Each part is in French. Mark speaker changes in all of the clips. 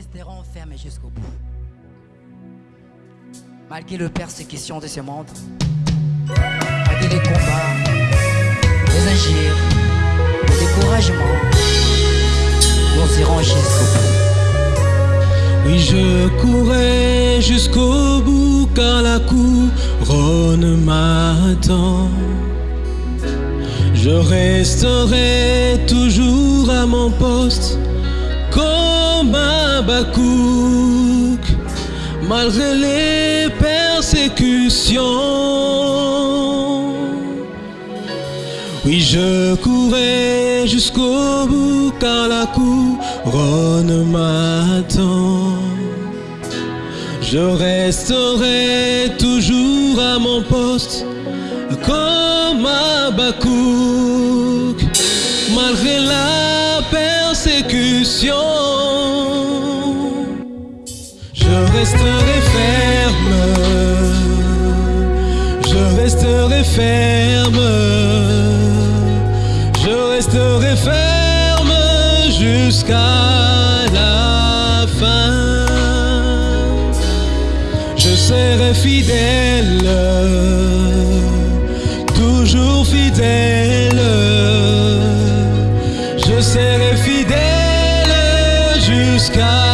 Speaker 1: resterons fermés jusqu'au bout. Malgré le persécution de ce monde, malgré les combats, les injures, le découragement, nous irons jusqu'au bout.
Speaker 2: Oui, je courais jusqu'au bout car la couronne m'attend. Je resterai toujours à mon poste comme Bakouk, malgré les persécutions. Oui, je courais jusqu'au bout car la couronne m'attend. Je resterai toujours à mon poste comme Bakouk, Je resterai ferme, je resterai ferme, je resterai ferme jusqu'à la fin. Je serai fidèle, toujours fidèle. Je serai fidèle jusqu'à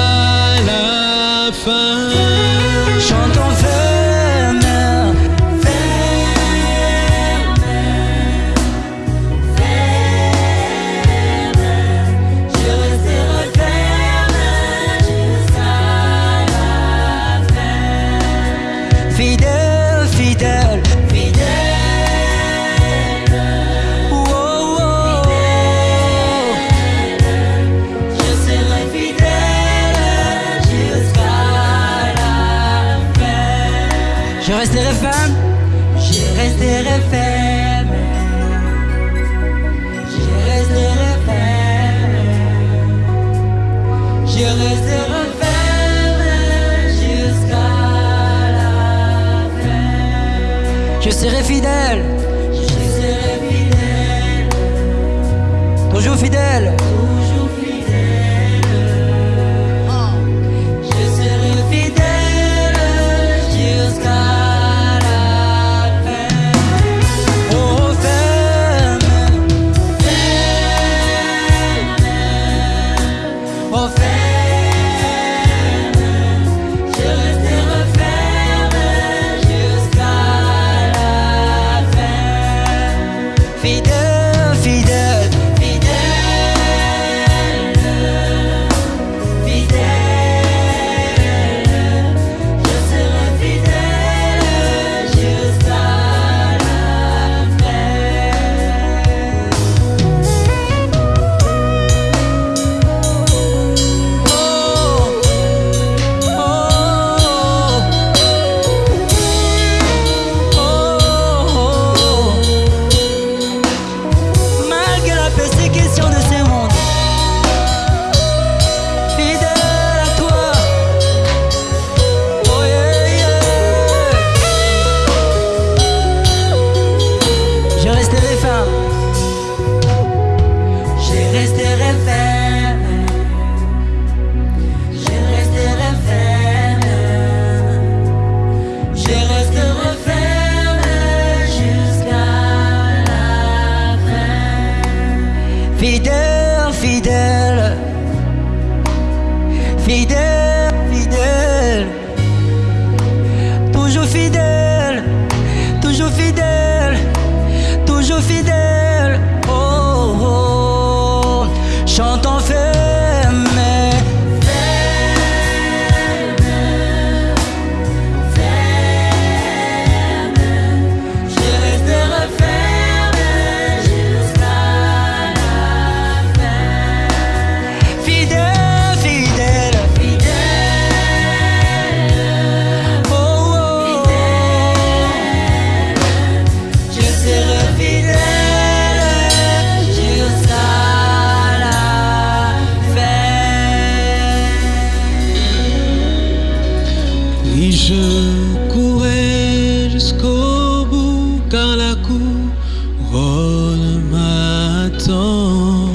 Speaker 3: Je resterai ferme, Je
Speaker 1: resterai ferme.
Speaker 3: Je resterai ferme. Je resterai ferme jusqu'à la fin.
Speaker 1: je serai fidèle,
Speaker 3: Je serai fidèle,
Speaker 1: toujours fidèle.
Speaker 3: toujours fidèle, fidèle,
Speaker 1: fidèle,
Speaker 3: Je
Speaker 1: courais jusqu'au bout car la couronne m'attend.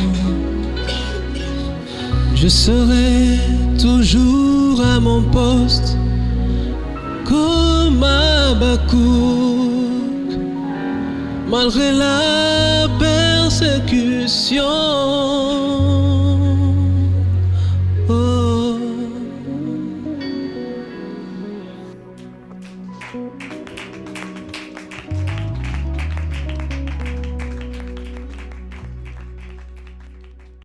Speaker 1: Je
Speaker 2: serai toujours à mon poste comme à Bakouk, malgré la persécution.